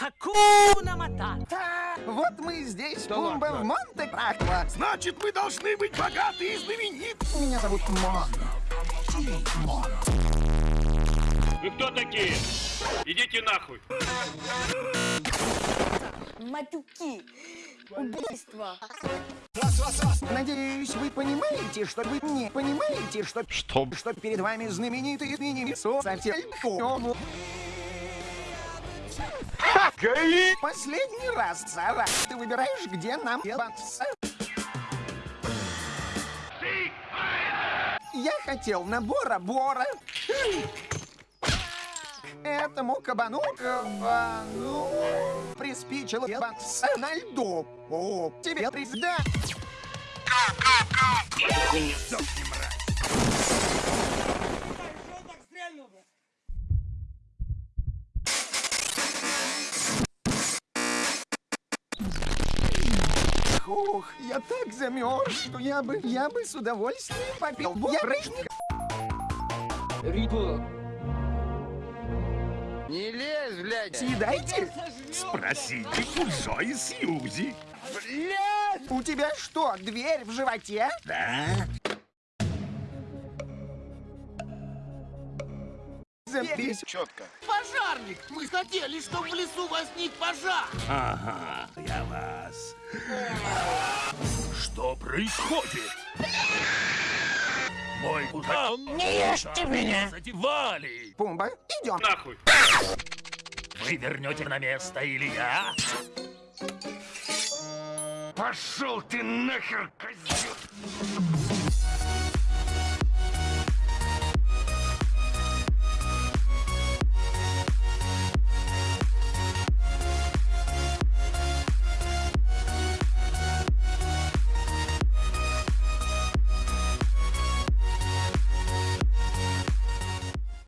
Хакуна Матата. Вот мы здесь, Пумба, в Монте-Карло. Значит, мы должны быть богаты и знамениты. Меня зовут Мон. Мон. Вы кто такие? Идите нахуй. Матюки. Убийство. Надеюсь, вы понимаете, что вы не понимаете, что... Что? Что перед вами знаменитый мини-мисо совсем... Последний раз, Сара. Ты выбираешь, где нам ебаться? Я хотел на Бора-Бора. Этому кабану... Кабану... Приспичило ебаться на льду. О, тебе приз... Да. Ух, я так замерз, что я бы, я бы с удовольствием попил боярышника. Не лезь, блядь! Съедайте. Спросите у Зои Сьюзи. У тебя что, дверь в животе? Да? Запись. Четко. Пожарник! Мы хотели, чтобы в лесу возник пожар! Ага, я вас. Что происходит? Мой кузан... Не ешьте меня! Задевали! Пумба, идем. Нахуй. Вы вернете на место или я? Пошел ты нахер, козел!